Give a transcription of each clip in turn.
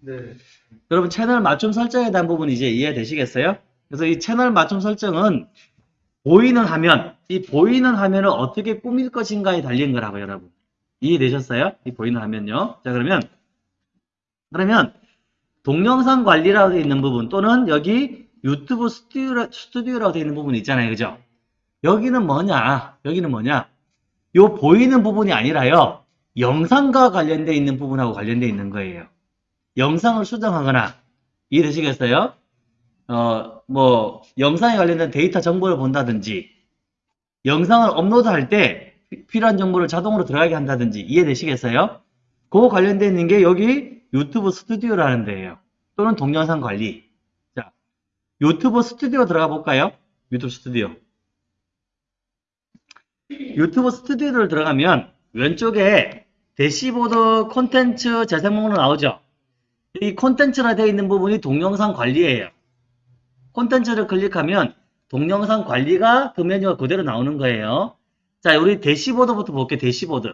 네. 여러분 채널 맞춤 설정에 대한 부분 이제 이해되시겠어요? 그래서 이 채널 맞춤 설정은 보이는 화면, 이 보이는 화면을 어떻게 꾸밀 것인가에 달린 거라고 여러분. 이해되셨어요? 이 보이는 화면요. 자 그러면 그러면 동영상 관리라고 되어 있는 부분 또는 여기 유튜브 스튜디오, 스튜디오라고 되어 있는 부분이 있잖아요. 그죠? 여기는 뭐냐? 여기는 뭐냐? 요 보이는 부분이 아니라요. 영상과 관련되어 있는 부분하고 관련되어 있는 거예요. 영상을 수정하거나 이해되시겠어요? 어, 뭐 영상에 관련된 데이터 정보를 본다든지 영상을 업로드할 때 피- 필요한 정보를 자동으로 들어가게 한다든지 이해되시겠어요? 그거 관련되어 있는 게 여기 유튜브 스튜디오라는 데예요. 또는 동영상 관리. 자, 유튜브 스튜디오 들어가 볼까요? 유튜브 스튜디오. 유튜브 스튜디오를 들어가면 왼쪽에 대시보드 콘텐츠 재생 목록 나오죠? 이 콘텐츠라 되어 있는 부분이 동영상 관리예요. 콘텐츠를 클릭하면 동영상 관리가 그 메뉴가 그대로 나오는 거예요. 자, 우리 대시보드부터 볼게요. 대시보드.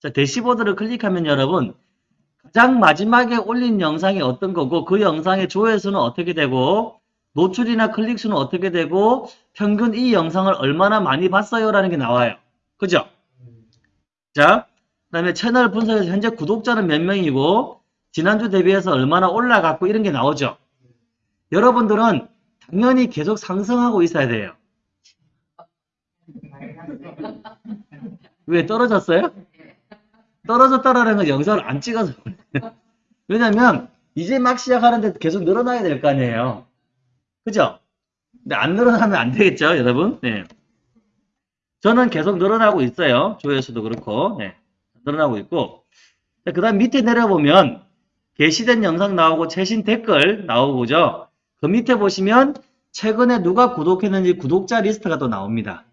자, 대시보드를 클릭하면 여러분 가장 마지막에 올린 영상이 어떤 거고 그 영상의 조회수는 어떻게 되고 노출이나 클릭 수는 어떻게 되고 평균 이 영상을 얼마나 많이 봤어요 라는 게 나와요. 그죠? 자, 그 다음에 채널 분석에서 현재 구독자는 몇 명이고 지난주 대비해서 얼마나 올라갔고 이런 게 나오죠. 여러분들은 당연히 계속 상승하고 있어야 돼요. 왜 떨어졌어요? 떨어졌다라는 건 영상을 안 찍어서. 왜냐면 이제 막 시작하는데 계속 늘어나야 될 거 아니에요. 그죠? 근데 안 늘어나면 안 되겠죠, 여러분? 네. 저는 계속 늘어나고 있어요. 조회수도 그렇고, 네. 늘어나고 있고. 그 다음 밑에 내려보면 게시된 영상 나오고 최신 댓글 나오고죠. 그 밑에 보시면 최근에 누가 구독했는지 구독자 리스트가 또 나옵니다.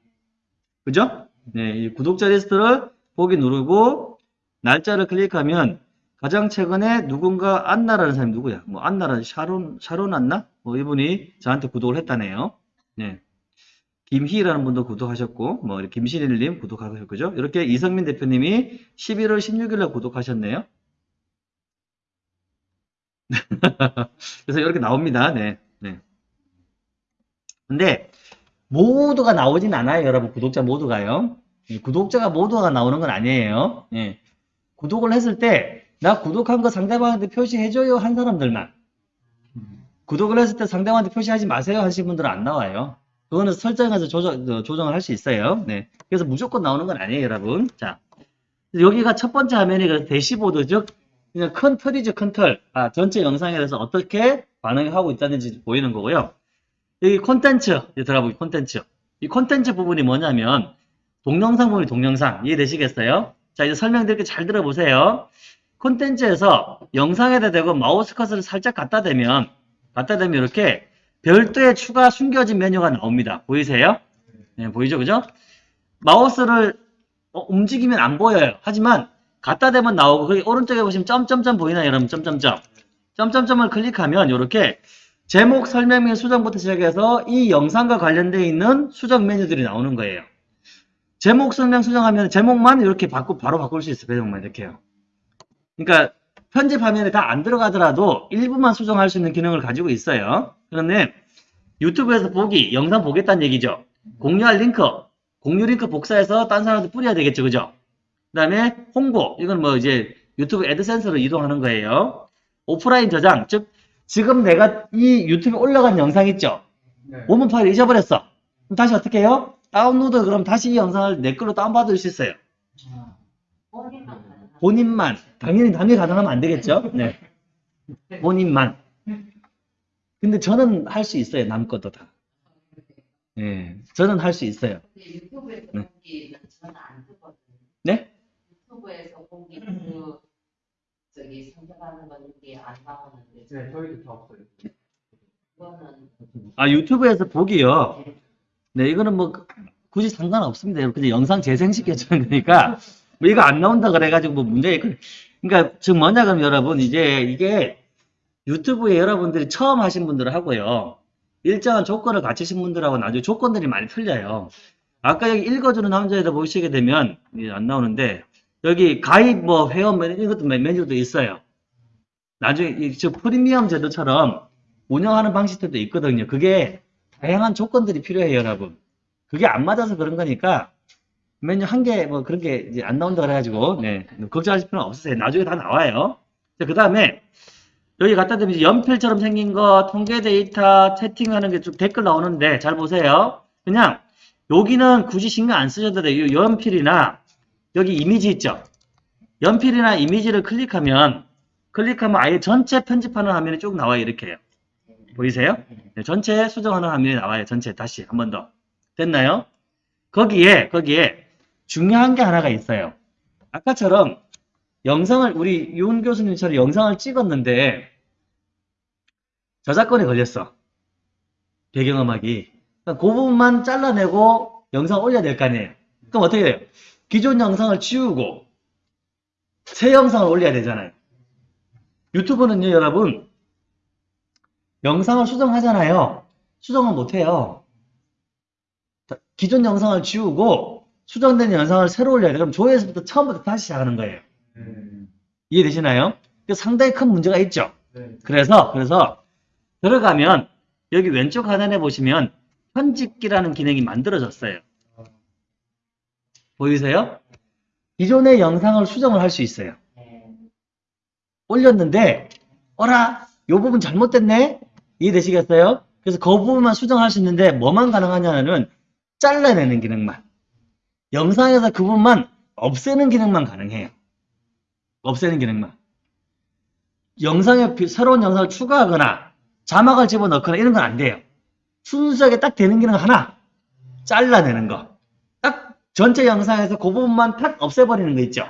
그죠? 네, 이 구독자 리스트를 보기 누르고 날짜를 클릭하면 가장 최근에 누군가 안나라는 사람이 누구야? 뭐 안나라는 샤론 샤론 안나? 뭐 이분이 저한테 구독을 했다네요. 네. 김희라는 분도 구독하셨고 뭐 김신일님 구독하셨고 그죠? 이렇게 이성민 대표님이 11월 16일날 구독하셨네요. 그래서 이렇게 나옵니다. 네. 네. 근데 모두가 나오진 않아요, 여러분. 구독자 모두가요. 예, 구독자가 모두가 나오는 건 아니에요. 예. 구독을 했을 때 나 구독한 거 상대방한테 표시해줘요 한 사람들만. 구독을 했을 때 상대방한테 표시하지 마세요 하신 분들은 안 나와요. 그거는 설정해서 조정, 어, 조정을 할 수 있어요. 네. 그래서 무조건 나오는 건 아니에요, 여러분. 자. 여기가 첫 번째 화면이 그 대시보드, 즉, 그냥 큰 틀이죠, 큰 틀. 아, 전체 영상에 대해서 어떻게 반응을 하고 있다는지 보이는 거고요. 여기 콘텐츠, 여기 들어가 보기 콘텐츠. 이 콘텐츠 부분이 뭐냐면, 동영상 부분이 동영상. 이해되시겠어요? 자, 이제 설명드릴게 잘 들어보세요. 콘텐츠에서 영상에다 대고 마우스 커서를 살짝 갖다 대면, 갖다 대면 이렇게 별도의 추가 숨겨진 메뉴가 나옵니다. 보이세요? 네, 보이죠? 그죠? 마우스를 어, 움직이면 안 보여요. 하지만 갖다 대면 나오고 거기 오른쪽에 보시면 점점점 보이나요? 여러분 점점점. 점점점을 클릭하면 이렇게 제목 설명명 수정부터 시작해서 이 영상과 관련되어 있는 수정 메뉴들이 나오는 거예요. 제목 설명 수정하면 제목만 이렇게 바꾸 바로 바꿀 수 있어요. 제목만 이렇게요. 그러니까 편집 화면에 다 안 들어가더라도 일부만 수정할 수 있는 기능을 가지고 있어요. 그런데 유튜브에서 보기, 영상 보겠다는 얘기죠. 공유할 링크, 공유 링크 복사해서 딴 사람한테 뿌려야 되겠죠. 그죠? 그 다음에 홍보, 이건 뭐 이제 유튜브 애드센서로 이동하는 거예요. 오프라인 저장, 즉 지금 내가 이 유튜브에 올라간 영상 있죠? 네. 원본 파일 잊어버렸어. 그럼 다시 어떻게 해요? 다운로드 그럼 다시 이 영상을 내 걸로 다운받을 수 있어요. 본인만. 당연히 남이 가능하면 안 되겠죠? 네. 본인만. 근데 저는 할 수 있어요. 남 것도 다. 네. 저는 할 수 있어요. 네. 네? 유튜브에서 보기 그 저기 선택하는 건 이게 안 나오는데 네, 저희도 다 없어요. 아, 유튜브에서 보기요. 네, 이거는 뭐 굳이 상관없습니다. 그냥 영상 재생시켜 주는 거니까 뭐 이거 안 나온다 그래가지고 뭐 문제 있고. 그러니까 즉 뭐냐 그러면 여러분 이제 이게 유튜브에 여러분들이 처음 하신 분들 하고요. 일정한 조건을 갖추신 분들하고 나중에 조건들이 많이 틀려요. 아까 여기 읽어주는 남자에다 보시게 되면 이게 안 나오는데 여기 가입 뭐 회원 메뉴 이것도 메- 메뉴도 있어요. 나중에 이- 저 프리미엄 제도처럼 운영하는 방식들도 있거든요. 그게 다양한 조건들이 필요해요, 여러분. 그게 안 맞아서 그런 거니까 메뉴 한 개 뭐 그런 게 이제 안 나온다 그래가지고 네 걱정하실 필요는 없으세요. 나중에 다 나와요. 그 다음에 여기 갖다 대면 연필처럼 생긴 거, 통계 데이터, 채팅하는 게좀 댓글 나오는데 잘 보세요. 그냥 여기는 굳이 신경 안 쓰셔도 돼요. 이 연필이나 여기 이미지 있죠. 연필이나 이미지를 클릭하면 클릭하면 아예 전체 편집하는 화면이 쭉 나와요. 이렇게요. 보이세요? 네, 전체 수정하는 화면이 나와요. 전체 다시 한 번 더. 됐나요? 거기에 거기에 중요한 게 하나가 있어요. 아까처럼 영상을 우리 윤 교수님처럼 영상을 찍었는데 저작권에 걸렸어. 배경음악이. 그러니까 그 부분만 잘라내고 영상 올려야 될 거 아니에요. 그럼 어떻게 돼요? 기존 영상을 지우고 새 영상을 올려야 되잖아요. 유튜브는요, 여러분, 영상을 수정하잖아요. 수정을 못해요. 자, 기존 영상을 지우고 수정된 영상을 새로 올려야 돼요. 그럼 조회에서부터 처음부터 다시 시작하는 거예요. 이해되시나요? 그 상당히 큰 문제가 있죠. 그래서 그래서 들어가면 여기 왼쪽 하단에 보시면 편집기라는 기능이 만들어졌어요. 보이세요? 기존의 영상을 수정을 할 수 있어요. 네. 올렸는데 어라 요 부분 잘못됐네 이해되시겠어요? 그래서 그 부분만 수정할 수 있는데 뭐만 가능하냐는 잘라내는 기능만 영상에서 그 부분만 없애는 기능만 가능해요. 없애는 기능만 영상에 비- 새로운 영상을 추가하거나 자막을 집어넣거나 이런 건 안 돼요. 순수하게 딱 되는 기능 하나 잘라내는 거. 딱 전체 영상에서 그 부분만 탁 없애버리는 거 있죠.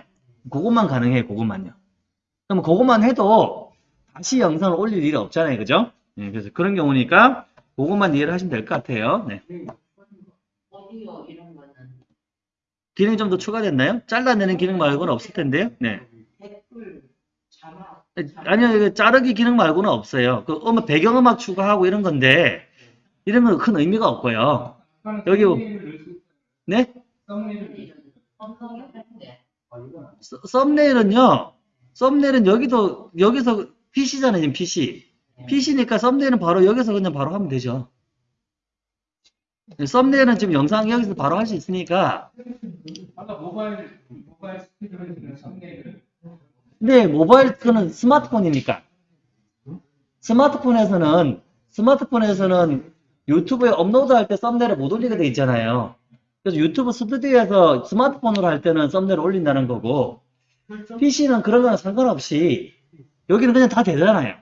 그것만 가능해요. 그것만요. 그럼 그것만 해도 다시 영상을 올릴 일이 없잖아요. 그죠? 네, 그래서 그런 경우니까 그것만 이해를 하시면 될 것 같아요. 네. 기능이 좀 더 추가됐나요? 잘라내는 기능 말고는 없을 텐데요. 네. 아니요, 이거 자르기 기능 말고는 없어요. 그 음악, 배경음악 추가하고 이런 건데, 이런 건 큰 의미가 없고요. 여기 네? 서- 썸네일은요, 썸네일은 여기도, 여기서 PC잖아요, 지금 PC. PC니까 썸네일은 바로 여기서 그냥 바로 하면 되죠. 네, 썸네일은 지금 영상 여기서 바로 할 수 있으니까, 아까 모바일 모바일 스피드로 해주는 썸네일을 근데 모바일, 그는 스마트폰이니까. 스마트폰에서는, 스마트폰에서는 유튜브에 업로드할 때 썸네일을 못 올리게 돼 있잖아요. 그래서 유튜브 스튜디오에서 스마트폰으로 할 때는 썸네일을 올린다는 거고, PC는 그런 거랑 상관없이, 여기는 그냥 다 되잖아요.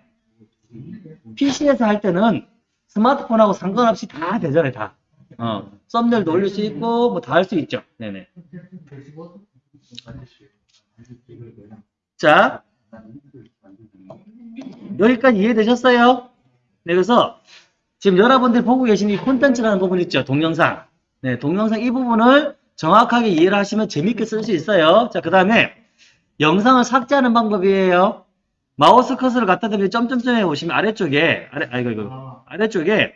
PC에서 할 때는 스마트폰하고 상관없이 다 되잖아요, 다. 어, 썸네일도 올릴 수 있고, 뭐 다 할 수 있죠. 네네. 자, 여기까지 이해되셨어요? 네, 그래서 지금 여러분들 보고 계신 이 콘텐츠라는 부분 있죠, 동영상. 네, 동영상 이 부분을 정확하게 이해를 하시면 재밌게 쓸 수 있어요. 자, 그 다음에 영상을 삭제하는 방법이에요. 마우스 커서를 갖다 대면 점점점에 보시면 아래쪽에, 아래, 아이고, 이거, 아래쪽에,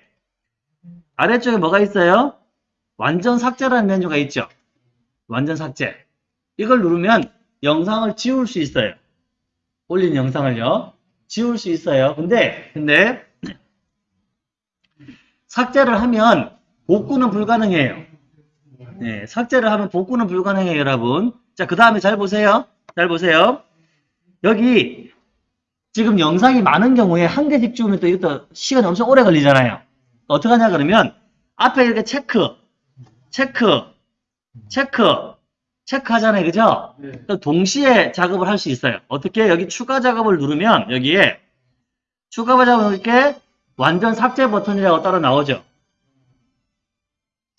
아래쪽에 뭐가 있어요? 완전 삭제라는 메뉴가 있죠. 완전 삭제. 이걸 누르면 영상을 지울 수 있어요. 올린 영상을요. 지울 수 있어요. 근데, 근데, 삭제를 하면 복구는 불가능해요. 네, 삭제를 하면 복구는 불가능해요, 여러분. 자, 그 다음에 잘 보세요. 잘 보세요. 여기, 지금 영상이 많은 경우에 한 개씩 지우면 또 이것도 시간이 엄청 오래 걸리잖아요. 어떻게 하냐, 그러면, 앞에 이렇게 체크, 체크, 체크, 체크 하잖아요. 그죠? 그러니까 동시에 작업을 할 수 있어요. 어떻게? 여기 추가 작업을 누르면 여기에 추가 작업을 이렇게 완전 삭제 버튼이라고 따로 나오죠.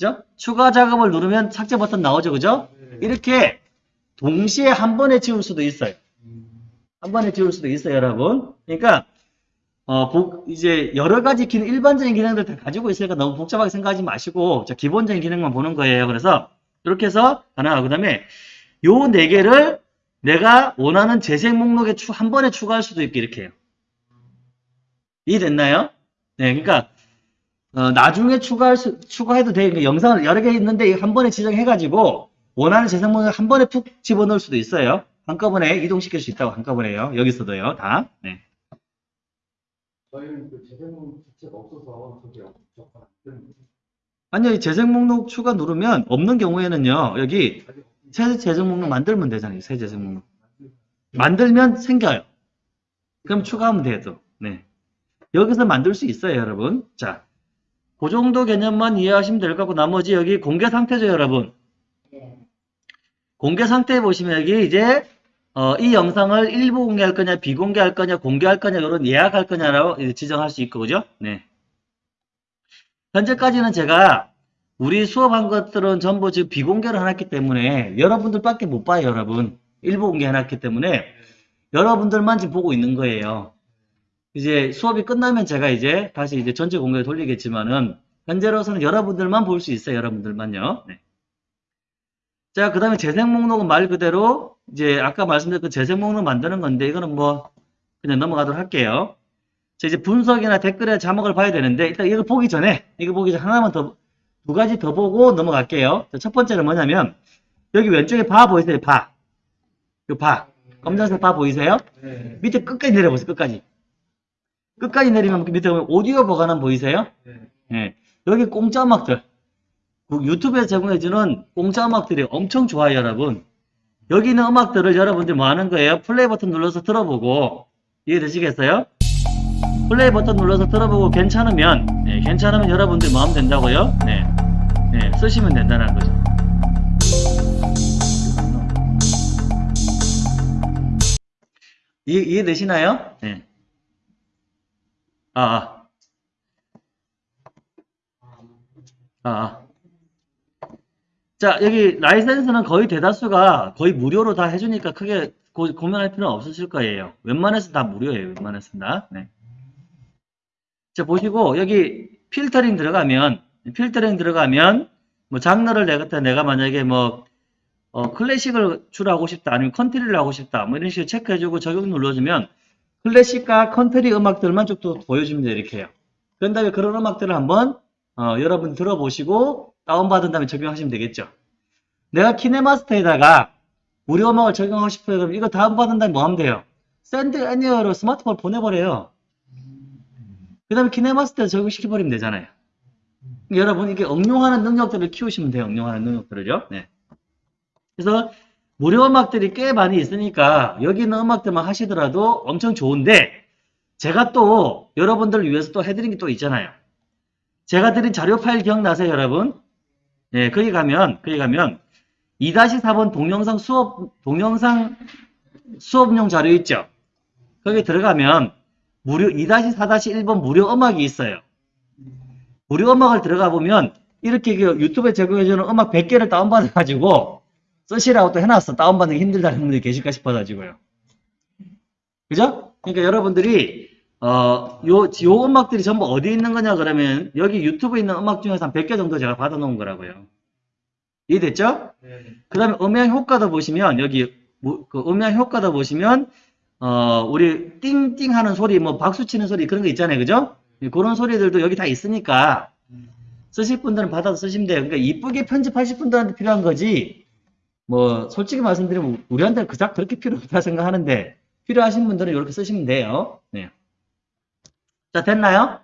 그죠? 추가 작업을 누르면 삭제 버튼 나오죠. 그죠? 이렇게 동시에 한 번에 지울 수도 있어요. 한 번에 지울 수도 있어요, 여러분. 그러니까 어, 복- 이제 여러 가지 기능, 일반적인 기능들 다 가지고 있으니까 너무 복잡하게 생각하지 마시고 저 기본적인 기능만 보는 거예요. 그래서 이렇게 해서 하나, 그 다음에 요 네 개를 내가 원하는 재생 목록에 추, 한 번에 추가할 수도 있게 이렇게 해요. 이해됐나요? 네, 그러니까 어, 나중에 추가할 수, 추가해도 돼. 그러니까 영상을 여러 개 있는데 한 번에 지정해가지고 원하는 재생 목록 한 번에 푹 집어넣을 수도 있어요. 한꺼번에 이동시킬 수 있다고 한꺼번에요. 여기서도요, 다. 네. 저희는 그 자체가 없어서 아니요, 이 재생 목록 추가 누르면 없는 경우에는요, 여기 새 재생 목록 만들면 되잖아요, 새 재생 목록. 만들면 생겨요. 그럼 추가하면 또. 네. 여기서 만들 수 있어요, 여러분. 자, 그 정도 개념만 이해하시면 될 것 같고, 나머지 여기 공개 상태죠, 여러분. 예. 공개 상태에 보시면 여기 이제 어, 이 영상을 일부 공개할 거냐, 비공개할 거냐, 공개할 거냐, 이런 예약할 거냐라고 지정할 수 있고, 그죠? 네. 현재까지는 제가 우리 수업한 것들은 전부 지금 비공개를 해놨기 때문에 여러분들밖에 못 봐요, 여러분. 일부 공개해놨기 때문에 여러분들만 지금 보고 있는 거예요. 이제 수업이 끝나면 제가 이제 다시 이제 전체 공개 돌리겠지만은 현재로서는 여러분들만 볼 수 있어요, 여러분들만요. 네. 자, 그 다음에 재생 목록은 말 그대로 이제 아까 말씀드린 그 재생 목록 만드는 건데 이거는 뭐 그냥 넘어가도록 할게요. 자, 이제 분석이나 댓글에 자막을 봐야 되는데 일단 이거 보기 전에 이거 보기 전에 하나만 더 두 가지 더 보고 넘어갈게요. 자, 첫 번째는 뭐냐면 여기 왼쪽에 바 보이세요? 바. 이 바. 검정색 바 보이세요? 네. 밑에 끝까지 내려보세요. 끝까지. 끝까지 내리면 그 밑에 보면 오디오 보관함 보이세요? 네. 예. 여기 공짜 음악들. 그 유튜브에 제공해주는 공짜 음악들이 엄청 좋아요, 여러분. 여기 있는 음악들을 여러분들이 뭐 하는 거예요? 플레이 버튼 눌러서 들어보고, 이해되시겠어요? 플레이 버튼 눌러서 들어보고 괜찮으면, 예, 괜찮으면 여러분들이 뭐 하면 된다고요? 네. 네, 쓰시면 된다는 거죠. 이해, 이해되시나요? 네. 아, 아. 아, 아. 자, 여기 라이센스는 거의 대다수가 거의 무료로 다 해주니까 크게 고, 고민할 필요는 없으실 거예요. 웬만해서 다 무료예요. 웬만해서 다. 네. 자, 보시고 여기 필터링 들어가면 필터링 들어가면 뭐 장르를 내가 내가 만약에 뭐 어, 클래식을 추가하고 싶다 아니면 컨트리를 하고 싶다 뭐 이런 식으로 체크해주고 적용 눌러주면 클래식과 컨트리 음악들만 쭉 또 보여주면 돼요 이렇게요. 그런 다음에 그런 음악들을 한번 어, 여러분 들어보시고 다운받은 다음에 적용하시면 되겠죠. 내가 키네마스터에다가 우리 음악을 적용하고 싶어요. 그럼 이거 다운받은 다음에 뭐 하면 돼요? Send Anywhere로 스마트폰 보내버려요. 그 다음에 키네마스터에 적용시켜버리면 되잖아요. 여러분 이게 응용하는 능력들을 키우시면 돼요. 응용하는 능력들을요. 네. 그래서 무료 음악들이 꽤 많이 있으니까 여기 있는 음악들만 하시더라도 엄청 좋은데 제가 또 여러분들을 위해서 또 해드린 게 또 있잖아요. 제가 드린 자료 파일 기억나세요, 여러분? 예, 거기 가면, 거기 가면 2-4번 동영상 수업, 동영상 수업용 자료 있죠? 거기 들어가면 무료 2-4-1번 무료 음악이 있어요. 무료 음악을 들어가 보면 이렇게 그 유튜브에 제공해주는 음악 100개를 다운받아가지고 쓰시라고 또 해놨어. 다운받는 게 힘들다는 분들이 계실까 싶어가지고요. 그죠? 그러니까 여러분들이 어, 요, 요 음악들이 전부 어디 있는 거냐 그러면 여기 유튜브에 있는 음악 중에서 한 100개 정도 제가 받아놓은 거라고요. 이해됐죠? 네. 그 다음에 음향 효과도 보시면 여기 뭐, 그 음향 효과도 보시면 어, 우리 띵띵 하는 소리 뭐 박수 치는 소리 그런 거 있잖아요. 그죠? 그런 소리들도 여기 다 있으니까 쓰실 분들은 받아서 쓰시면 돼요. 그러니까 이쁘게 편집하실 분들한테 필요한 거지 뭐 솔직히 말씀드리면 우리한테는 그닥 그렇게 필요 없다 생각하는데 필요하신 분들은 이렇게 쓰시면 돼요. 네. 자, 됐나요?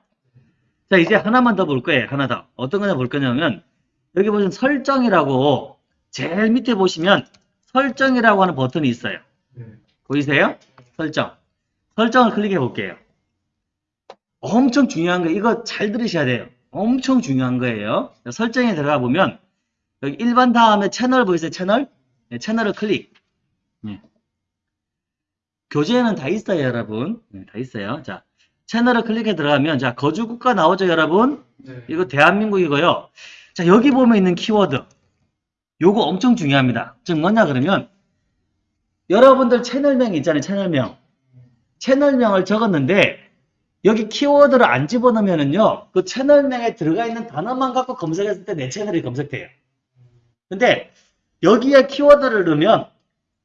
자, 이제 하나만 더 볼 거예요. 하나 더. 어떤 거냐 볼 거냐면, 여기 보시면 설정이라고, 제일 밑에 보시면 설정이라고 하는 버튼이 있어요. 네. 보이세요? 설정. 설정을 클릭해 볼게요. 엄청 중요한 거, 이거 잘 들으셔야 돼요. 엄청 중요한 거예요. 설정에 들어가 보면, 여기 일반 다음에 채널 보이세요? 채널? 네, 채널을 클릭. 네. 교재에는 다 있어요, 여러분. 네, 다 있어요. 자, 채널을 클릭해 들어가면, 자, 거주국가 나오죠, 여러분? 네. 이거 대한민국이고요. 자, 여기 보면 있는 키워드. 요거 엄청 중요합니다. 즉, 뭐냐, 그러면, 여러분들 채널명 있잖아요, 채널명. 채널명을 적었는데, 여기 키워드를 안 집어넣으면은요, 그 채널명에 들어가 있는 단어만 갖고 검색했을 때 내 채널이 검색돼요. 근데, 여기에 키워드를 넣으면,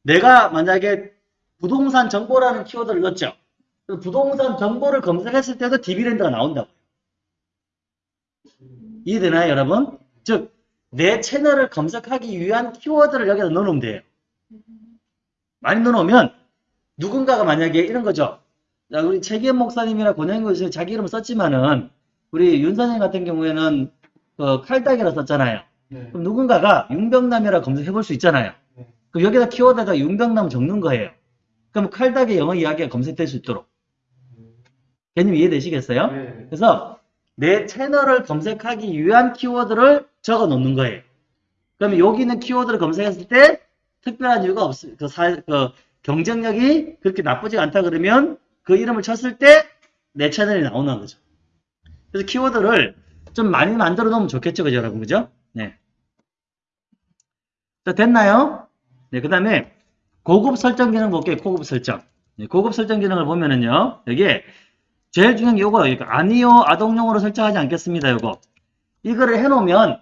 내가 만약에 부동산 정보라는 키워드를 넣었죠. 그 부동산 정보를 검색했을 때도 DB랜드가 나온다고. 이해되나요, 여러분? 즉, 내 채널을 검색하기 위한 키워드를 여기다 넣어놓으면 돼요. 많이 넣어놓으면 누군가가 만약에 이런 거죠. 자, 우리 최기현 목사님이나 권영기 교수님 자기 이름을 썼지만은 우리 윤 선생님 같은 경우에는 그 칼딱이라 썼잖아요. 네. 그럼 누군가가 윤병남이라 검색해 볼 수 있잖아요. 네. 그럼 여기다 키워드에다 윤병남 적는 거예요. 그럼 칼딱의 영어 이야기가 검색될 수 있도록. 개념 이해되시겠어요? 네. 그래서 내 채널을 검색하기 위한 키워드를 적어 놓는 거예요. 그러면 여기 있는 키워드를 검색했을 때 특별한 이유가 없, 그 사, 그 경쟁력이 그렇게 나쁘지 않다 그러면 그 이름을 쳤을 때 내 채널이 나오는 거죠. 그래서 키워드를 좀 많이 만들어 놓으면 좋겠죠, 그죠, 여러분, 그죠? 네. 자, 됐나요? 네, 그 다음에 고급 설정 기능 볼게요, 고급 설정. 네, 고급 설정 기능을 보면은요, 여기에 제일 중요한 게 요거, 이거 아니요, 아동용으로 설정하지 않겠습니다, 요거. 이거를 해놓으면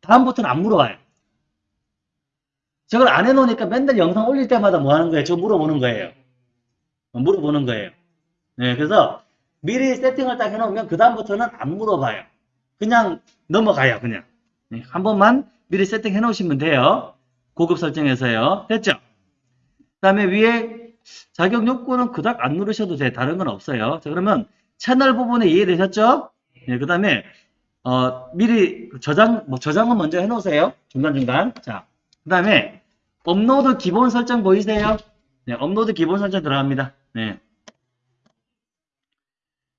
다음부터는 안 물어봐요. 저걸 안 해놓으니까 맨날 영상 올릴 때마다 뭐 하는 거예요? 저 물어보는 거예요. 어, 물어보는 거예요. 네, 그래서 미리 세팅을 딱 해놓으면 그 다음부터는 안 물어봐요. 그냥 넘어가요, 그냥. 네, 한 번만 미리 세팅해 놓으시면 돼요. 고급 설정에서요. 됐죠? 그 다음에 위에 자격 요건은 그닥 안 누르셔도 돼. 다른 건 없어요. 자, 그러면 채널 부분에 이해되셨죠? 네, 그 다음에, 어, 미리 저장, 뭐 저장은 먼저 해 놓으세요. 중간중간. 자, 그 다음에 업로드 기본 설정 보이세요? 네, 업로드 기본 설정 들어갑니다. 네.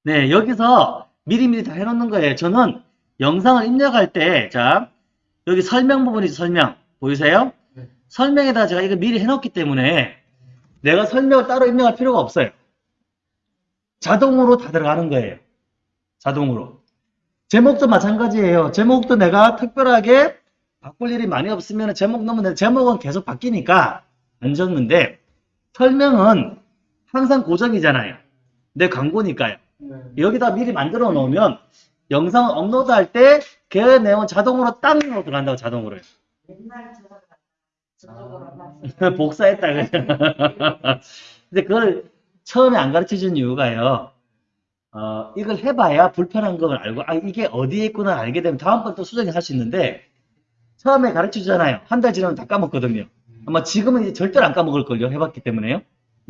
네, 여기서 미리미리 다 해놓는 거예요. 저는 영상을 입력할 때, 자, 여기 설명 부분이죠, 설명. 보이세요? 네. 설명에다 제가 이거 미리 해놓기 때문에 내가 설명을 따로 입력할 필요가 없어요. 자동으로 다 들어가는 거예요. 자동으로. 제목도 마찬가지예요. 제목도 내가 특별하게 바꿀 일이 많이 없으면 제목 넣으면 돼. 제목은 계속 바뀌니까 안 적는데 설명은 항상 고정이잖아요. 내 광고니까요. 네. 여기다 미리 만들어 놓으면 영상 업로드 할 때 그 내용 자동으로 땅 들어간다고 자동으로. 맨날 저거 저쪽으로 아. 복사했다. 그죠? 근데 그걸 처음에 안 가르쳐 준 이유가요. 어, 이걸 해봐야 불편한 걸 알고, 아, 이게 어디에 있구나 알게 되면 다음번 또 수정을 할 수 있는데, 처음에 가르쳐 주잖아요. 한 달 지나면 다 까먹거든요. 아마 지금은 이제 절대로 안 까먹을걸요. 해봤기 때문에요.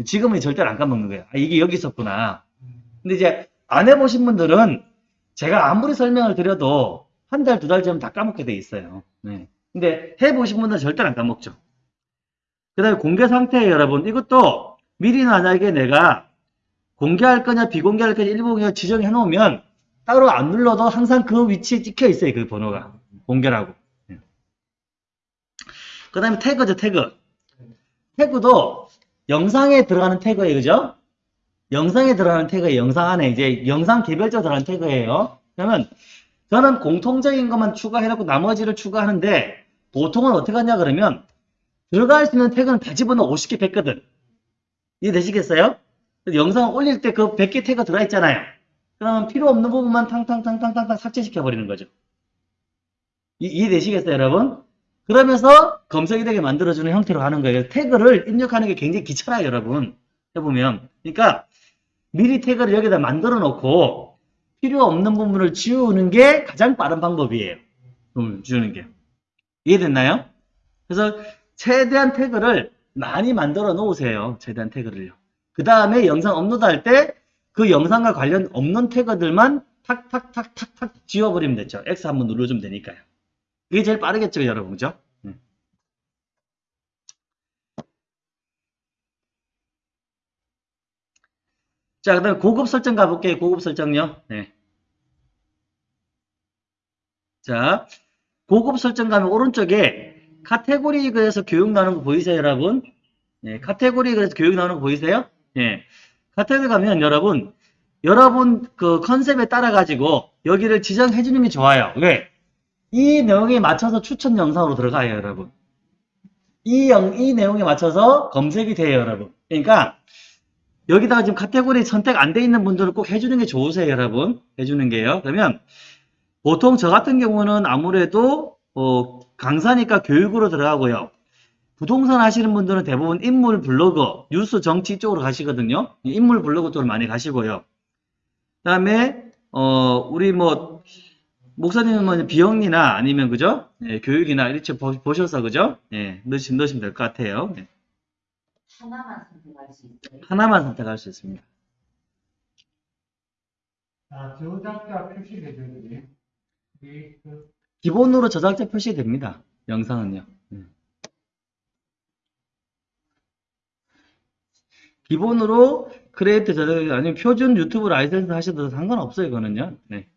지금은 절대로 안 까먹는 거예요. 아, 이게 여기 있었구나. 근데 이제 안 해보신 분들은 제가 아무리 설명을 드려도 한 달, 두달 전면 다 까먹게 돼 있어요. 네. 근데 해보신 분들은 절대로 안 까먹죠. 그 다음에 공개 상태에 여러분, 이것도 미리 만약에 내가 공개할 거냐, 비공개할 거냐, 일부 공개 지정해 놓으면 따로 안 눌러도 항상 그 위치에 찍혀 있어요. 그 번호가. 공개라고. 그 다음에 태그죠, 태그. 태그도 영상에 들어가는 태그예요. 그죠? 영상에 들어가는 태그예요. 영상 안에 이제 영상 개별적으로 들어가는 태그예요. 그러면 저는 공통적인 것만 추가해놓고 나머지를 추가하는데 보통은 어떻게 하냐 그러면 들어갈 수 있는 태그는 다 집어넣어 50개 뺐거든. 이해되시겠어요? 영상 올릴 때 그 100개 태그 들어있잖아요. 그러면 필요 없는 부분만 탕탕탕탕탕탕 삭제시켜버리는 거죠. 이, 이해되시겠어요, 여러분? 그러면서 검색이 되게 만들어주는 형태로 하는 거예요. 태그를 입력하는 게 굉장히 귀찮아요, 여러분. 해보면. 그러니까 미리 태그를 여기다 만들어 놓고 필요 없는 부분을 지우는 게 가장 빠른 방법이에요. 음, 지우는 게. 이해됐나요? 그래서 최대한 태그를 많이 만들어 놓으세요. 최대한 태그를요. 그 다음에 영상 업로드 할 때 그 영상과 관련 없는 태그들만 탁탁탁탁탁 지워버리면 되죠. X 한번 눌러주면 되니까요. 이게 제일 빠르겠죠, 여러분. 그죠? 네. 자, 그 다음에 고급 설정 가볼게요. 고급 설정요. 네. 자, 고급 설정 가면 오른쪽에 카테고리 그래서 교육 나오는 거 보이세요, 여러분? 네, 카테고리 그래서 교육 나오는 거 보이세요? 네. 카테고리 가면 여러분, 여러분 그 컨셉에 따라 가지고 여기를 지정해 주는 게 좋아요. 왜? 이 내용에 맞춰서 추천 영상으로 들어가요, 여러분. 이, 영, 이 내용에 맞춰서 검색이 돼요, 여러분. 그러니까 여기다가 지금 카테고리 선택 안 돼 있는 분들은 꼭 해주는 게 좋으세요, 여러분. 해주는 게요. 그러면 보통 저 같은 경우는 아무래도 어, 강사니까 교육으로 들어가고요. 부동산 하시는 분들은 대부분 인물 블로그, 뉴스 정치 쪽으로 가시거든요. 인물 블로그 쪽으로 많이 가시고요. 그 다음에 어, 우리 뭐 목사님은 뭐 비영리나 아니면 그죠? 예, 교육이나 이렇게 보, 보셔서 그죠? 예, 넣으시면, 넣으시면 될 것 같아요. 예. 하나만 선택할 수 있어요. 하나만 선택할 수 있습니다. 아, 저작자 표시 대표님. 이, 그, 기본으로 저작자 표시됩니다. 영상은요. 음. 기본으로 크리에이터 저작 아니면 표준 유튜브 라이센스 하셔도 상관없어요, 이거는요. 네.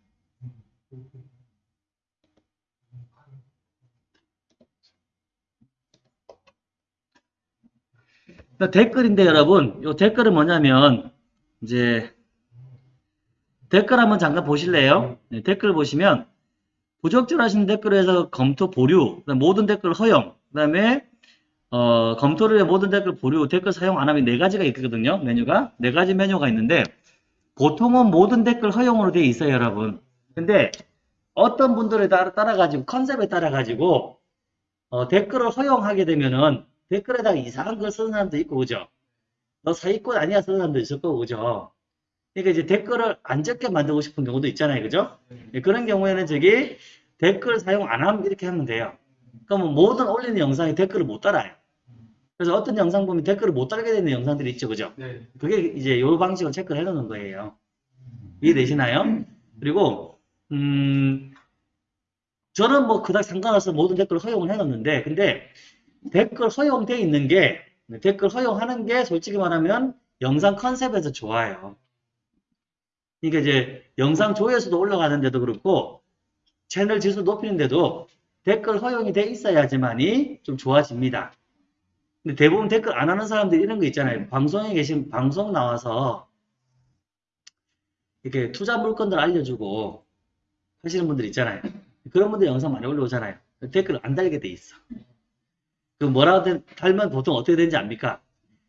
댓글인데 여러분, 요 댓글은 뭐냐면 이제 댓글 한번 잠깐 보실래요? 네, 댓글 보시면 부적절 하신 댓글에서 검토 보류, 모든 댓글 허용, 그 다음에 어, 검토를 위해 모든 댓글 보류, 댓글 사용 안 하면 네 가지가 있거든요. 메뉴가 네 가지 메뉴가 있는데 보통은 모든 댓글 허용으로 되어 있어요, 여러분. 근데 어떤 분들에 따라 따라 가지고 컨셉에 따라 가지고 어, 댓글을 허용하게 되면은 댓글에다가 이상한 걸 쓰는 사람도 있고 그죠? 너 사기꾼 아니야 쓰는 사람도 있을 거고 그죠? 그러니까 이제 댓글을 안 적게 만들고 싶은 경우도 있잖아요, 그죠? 예, 그런 경우에는 저기 댓글 사용 안 하면 이렇게 하면 돼요. 그러면 모든 올리는 영상에 댓글을 못 달아요. 그래서 어떤 영상 보면 댓글을 못 달게 되는 영상들이 있죠, 그죠? 네. 그게 이제 요 방식으로 체크를 해놓는 거예요. 이해되시나요? 그리고 음 저는 뭐 그닥 상관없어 모든 댓글을 허용을 해놓는데 근데 댓글 허용돼 있는 게 댓글 허용하는 게 솔직히 말하면 영상 컨셉에서 좋아요. 그러니까 이제 영상 조회수도 올라가는데도 그렇고 채널 지수 높이는데도 댓글 허용이 돼 있어야지만이 좀 좋아집니다. 근데 대부분 댓글 안 하는 사람들이 이런 거 있잖아요. 방송에 계신 방송 나와서 이렇게 투자 물건들 알려주고 하시는 분들 있잖아요. 그런 분들 영상 많이 올라오잖아요. 댓글 안 달게 돼 있어. 그 뭐라고 된- 달면 보통 어떻게 되는지 압니까?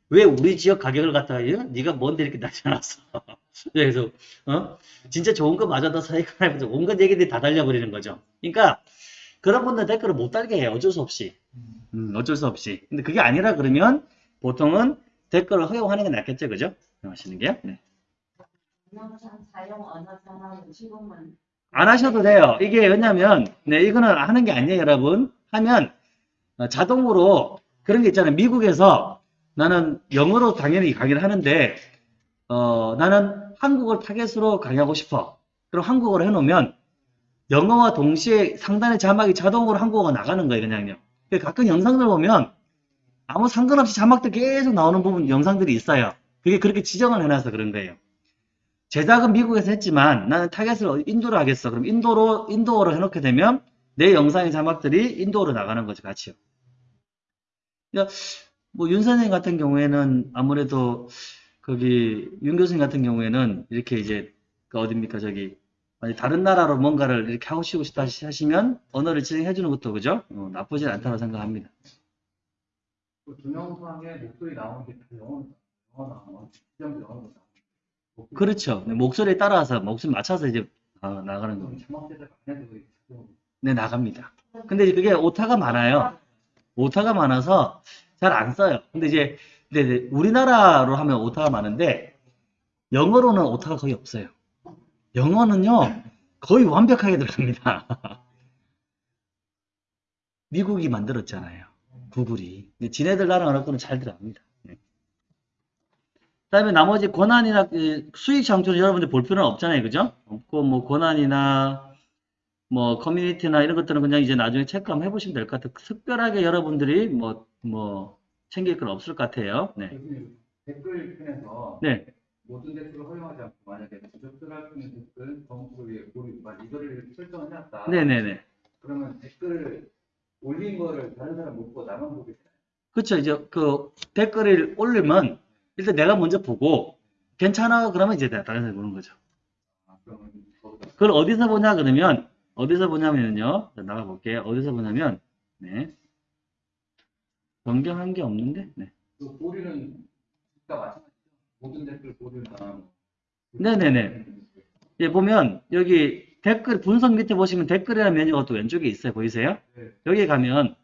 왜 우리 지역 가격을 갖다가 어? 네가 뭔데 이렇게 나타났어? 그래서 어? 진짜 좋은 거 맞아 너 사이가 해보자 온갖 얘기들이 다 달려버리는 거죠. 그러니까 그런 분들 댓글을 못 달게 해요. 어쩔 수 없이. 음, 어쩔 수 없이. 근데 그게 아니라 그러면 보통은 댓글을 허용하는 게 낫겠죠, 그죠? 하시는 게요. 네. 안 하셔도 돼요. 이게 왜냐면, 네, 이거는 하는 게 아니에요, 여러분. 하면, 어, 자동으로 그런 게 있잖아요. 미국에서 나는 영어로 당연히 강의를 하는데, 어, 나는 한국어를 타겟으로 강의하고 싶어. 그럼 한국어로 해놓으면, 영어와 동시에 상단의 자막이 자동으로 한국어가 나가는 거예요, 그냥요. 근데 가끔 영상들 보면, 아무 상관없이 자막들 계속 나오는 부분, 영상들이 있어요. 그게 그렇게 지정을 해놔서 그런 거예요. 제작은 미국에서 했지만 나는 타겟을 인도로 하겠어. 그럼 인도로 인도어로 해놓게 되면 내 영상의 자막들이 인도어로 나가는 거죠, 같이요. 그러니까 뭐 윤 선생 같은 경우에는 아무래도 거기 윤 교수님 같은 경우에는 이렇게 이제 그 어딥니까 저기 다른 나라로 뭔가를 이렇게 하고 싶다 하시면 언어를 지정해 주는 것도 그죠? 어, 나쁘진 않다고 생각합니다. 그 동영상에 목소리 나오는 게 영어, 영어 지정 영어로 나오는 그렇죠. 네, 목소리에 따라서 목소리 맞춰서 이제 어, 나가는 겁니다. 네, 나갑니다. 근데 그게 오타가 많아요. 오타가 많아서 잘 안 써요. 근데 이제 근데 우리나라로 하면 오타가 많은데 영어로는 오타가 거의 없어요. 영어는요 거의 완벽하게 들어갑니다. 미국이 만들었잖아요. 구글이. 근데 지네들 나라 언어권은 잘 들어갑니다. 네. 그 다음에 나머지 권한이나 그 수익 창출은 여러분들 볼 필요는 없잖아요, 그죠? 없고 뭐 권한이나 뭐 커뮤니티나 이런 것들은 그냥 이제 나중에 체크 한번 해보시면 될 것 같아요. 특별하게 여러분들이 뭐 뭐 챙길 건 없을 것 같아요. 네. 교수님, 댓글 편에서 네. 모든 댓글을 허용하지 않고 만약에 부적절할 수 있는 댓글 정보를 위해 만 이거를 설정을 해놨다. 네네네. 그러면 댓글 올린 거를 다른 사람 못 보고 나만 보게 되나요? 그렇죠. 이제 그 댓글을 올리면 일단 내가 먼저 보고 괜찮아 그러면 이제 다른 사람이 보는 거죠. 아, 그걸 어디서 보냐 그러면 어디서 보냐면요. 자, 나가 볼게요. 어디서 보냐면 네. 변경한 게 없는데. 네. 그 고리는 진짜 마찬가지죠. 모든 댓글 고리나 네네네. 예, 보면 여기 댓글 분석 밑에 보시면 댓글이라는 메뉴가 또 왼쪽에 있어요. 보이세요? 네. 여기 가면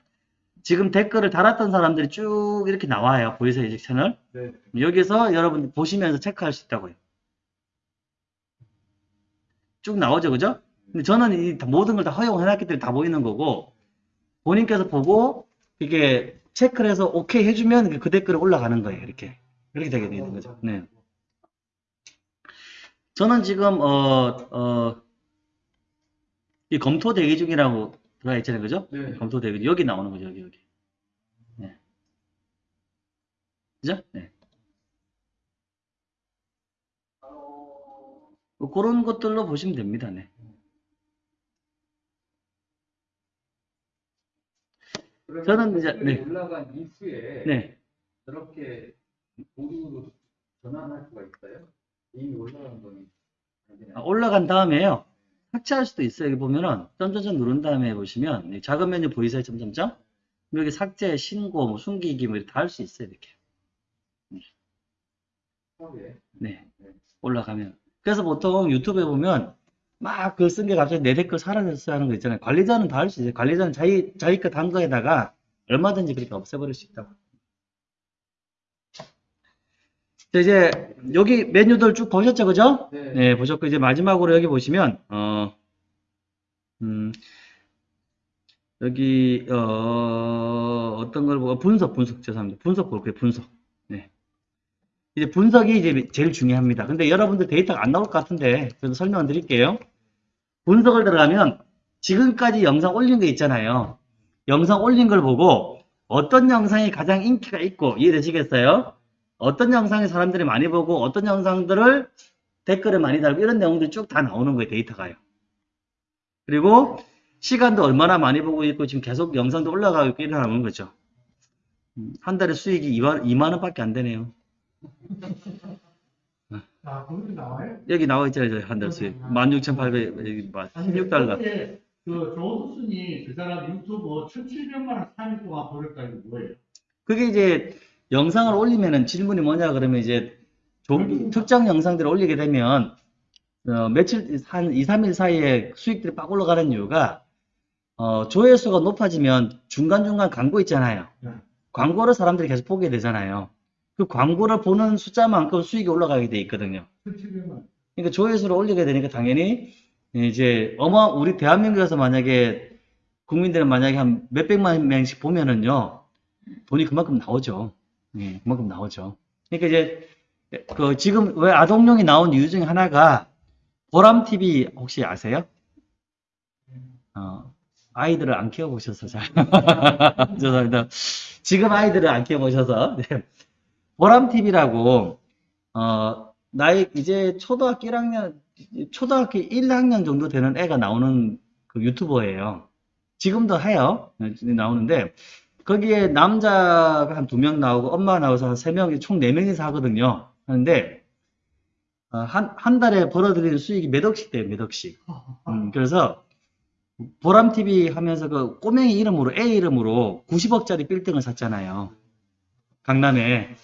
지금 댓글을 달았던 사람들이 쭉 이렇게 나와요. 보이세요? 이 채널? 네. 여기서 여러분 보시면서 체크할 수 있다고요. 쭉 나오죠, 그죠? 근데 저는 이 다- 모든 걸 다 허용해놨기 때문에 다 보이는 거고, 본인께서 보고, 이게 체크를 해서 오케이 해주면 그 댓글이 올라가는 거예요, 이렇게. 이렇게 되게 되는 거죠. 네. 저는 지금 어, 어, 이 검토 대기 중이라고 들어가 있잖아요. 그죠? 네. 검토 대기 중. 여기 나오는 거죠. 여기 여기. 네. 그죠? 네. 뭐 그런 것들로 보시면 됩니다. 네. 그러면 저는 이제- 네. 올라간 이후에 네. 저렇게 보류로 전환할 수가 있어요? 이미 올라간 거니 아, 올라간 다음에요. 삭제할 수도 있어요. 여기 보면은 점점점 누른 다음에 보시면 이 작은 메뉴 보이세요? 점점점? 여기 삭제, 신고, 뭐 숨기기 뭐 이렇게 다할 수 있어요. 이렇게. 처음에 네. 올라가면. 그래서 보통 유튜브에 보면 막 글 쓴 게 갑자기 내 댓글 사라졌어 하는 거 있잖아요. 관리자는 다 할 수 있어요. 관리자는 자기, 자기 것한 거에다가 얼마든지 그렇게 없애버릴 수 있다고. 자, 이제 여기 메뉴들 쭉 보셨죠? 그죠? 네. 네, 보셨고, 이제 마지막으로 여기 보시면, 어, 음, 여기, 어, 어떤 걸 보고, 분석, 분석, 죄송합니다. 분석 볼게요, 분석. 네. 이제 분석이 이제 제일 중요합니다. 근데 여러분들 데이터가 안 나올 것 같은데, 그래도 설명을 드릴게요. 분석을 들어가면, 지금까지 영상 올린 거 있잖아요. 영상 올린 걸 보고, 어떤 영상이 가장 인기가 있고, 이해되시겠어요? 어떤 영상이 사람들이 많이 보고, 어떤 영상들을 댓글을 많이 달고 이런 내용들이 쭉 다 나오는 거예요, 데이터가요. 그리고 시간도 얼마나 많이 보고 있고 지금 계속 영상도 올라가고 있고 이러는 거죠. 음, 한 달에 수익이 2만, 2만 원밖에 안 되네요. 아, 거기 나와요? 여기 나와 있잖아요, 한달 수익. 16,800, 여기 뭐 16달러. 거기에 그 조두순이 그 사람 유튜브 1,700만 원 3일 동안 벌었다 이거 뭐예요? 그게 이제 영상을 올리면은 질문이 뭐냐 그러면 이제 조- 특정 영상들을 올리게 되면 어, 며칠 한 2, 3일 사이에 수익들이 빡 올라가는 이유가 어, 조회수가 높아지면 중간중간 광고 있잖아요. 네. 광고를 사람들이 계속 보게 되잖아요. 그 광고를 보는 숫자만큼 수익이 올라가게 돼 있거든요. 1,700만 원. 그러니까 조회수를 올리게 되니까 당연히 이제 어마 우리 대한민국에서 만약에 국민들은 만약에 한 몇백만 명씩 보면은요 돈이 그만큼 나오죠. 예, 그만큼 나오죠. 그러니까 이제 그 지금 왜 아동용이 나온 이유 중에 하나가 보람 TV 혹시 아세요? 어, 아이들을 안 키워보셔서 잘 죄송합니다. 지금 아이들을 안 키워보셔서 네. 보람 TV라고 어 나이 이제 초등학교 1학년 초등학교 1학년 정도 되는 애가 나오는 그 유튜버예요. 지금도 해요. 네, 나오는데 거기에 남자가 한 두 명 나오고 엄마가 나와서 한 세 명이 총 네 명이서 하거든요. 하는데 어, 한, 한 달에 벌어들이는 수익이 몇 억씩 돼요, 몇 억씩. 음, 그래서 보람TV 하면서 그 꼬맹이 이름으로, 애 이름으로 90억짜리 빌딩을 샀잖아요. 강남에.